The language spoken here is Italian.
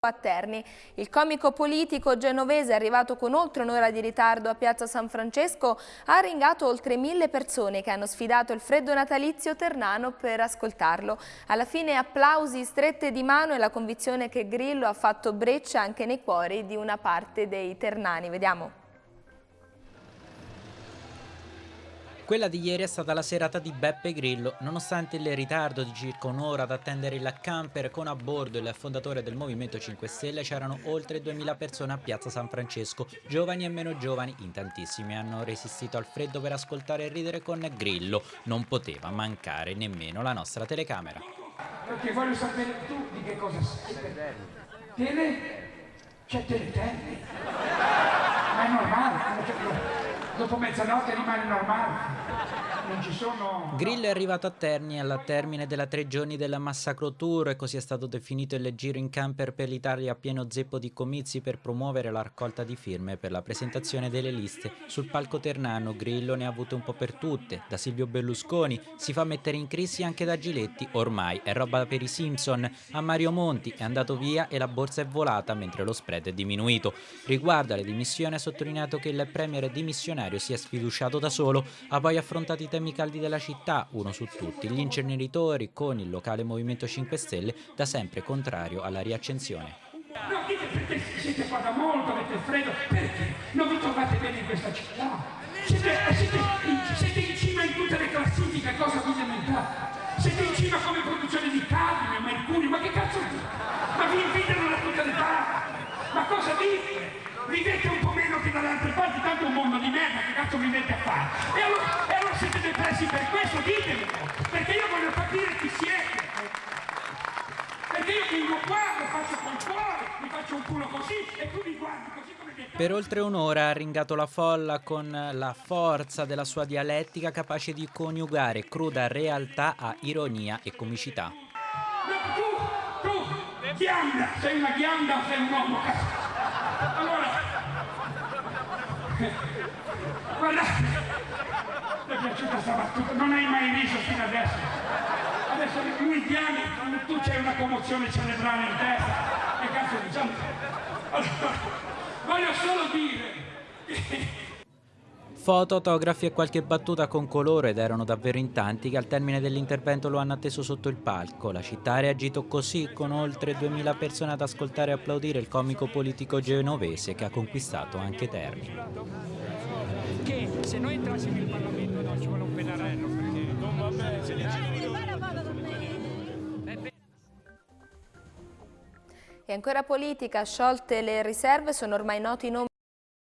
a Terni. Il comico politico genovese arrivato con oltre un'ora di ritardo a Piazza San Francesco ha ringato oltre mille persone che hanno sfidato il freddo natalizio ternano per ascoltarlo. Alla fine applausi, strette di mano e la convinzione che Grillo ha fatto breccia anche nei cuori di una parte dei ternani. Vediamo. Quella di ieri è stata la serata di Beppe Grillo, nonostante il ritardo di circa un'ora ad attendere il camper con a bordo il fondatore del Movimento 5 Stelle c'erano oltre 2000 persone a Piazza San Francesco, giovani e meno giovani, in tantissimi hanno resistito al freddo per ascoltare e ridere con Grillo, non poteva mancare nemmeno la nostra telecamera. Perché voglio sapere tu di che cosa sei. Tele? C'è Teleterni. Ma è normale, dopo mezzanotte rimane normale. Non ci sono... Grillo è arrivato a Terni alla termine della tre giorni della Massacro Tour e così è stato definito il giro in camper per l'Italia pieno zeppo di comizi per promuovere la raccolta di firme per la presentazione delle liste. Sul palco ternano Grillo ne ha avute un po' per tutte, da Silvio Berlusconi, si fa mettere in crisi anche da Giletti, ormai è roba per i Simpson, a Mario Monti è andato via e la borsa è volata mentre lo spread è diminuito. Riguardo alle dimissioni ha sottolineato che il premier dimissionario si è sfiduciato da solo, ha poi affrontato i temi caldi della città, uno su tutti, gli inceneritori con il locale Movimento 5 Stelle da sempre contrario alla riaccensione. No, dite perché siete qua da molto, avete freddo, perché non vi trovate bene in questa città? Siete, siete, siete mondo di merda, che cazzo vi mette a fare? E allora, e allora siete depressi per questo, ditemelo, perché io voglio capire chi siete. Perché io vengo qua, lo faccio col cuore, mi faccio un culo così e tu mi guardi così come. Per oltre un'ora ha ringato la folla con la forza della sua dialettica capace di coniugare cruda realtà a ironia e comicità. Tu, tu, ghianda, sei una ghianda o sei un uomo? Allora, guardate, mi è piaciuta questa battuta, non hai mai riso fino adesso. Adesso lui piani, tu c'hai una commozione cerebrale in testa. Che cazzo diciamo? Allora, voglio solo dire Foto, autografi e qualche battuta con colore ed erano davvero in tanti che al termine dell'intervento lo hanno atteso sotto il palco. La città ha reagito così con oltre 2000 persone ad ascoltare e applaudire il comico politico genovese che ha conquistato anche Terni. Che se noi entrassimo in Parlamento no, ci vuole un pennarello perché non va bene se E ancora politica, sciolte le riserve, sono ormai noti i nomi